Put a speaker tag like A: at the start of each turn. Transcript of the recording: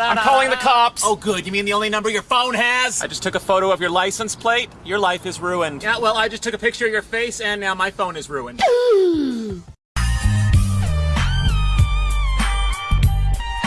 A: I'm calling the cops.
B: Oh, good. You mean the only number your phone has?
A: I just took a photo of your license plate. Your life is ruined.
B: Yeah, well, I just took a picture of your face, and now my phone is ruined.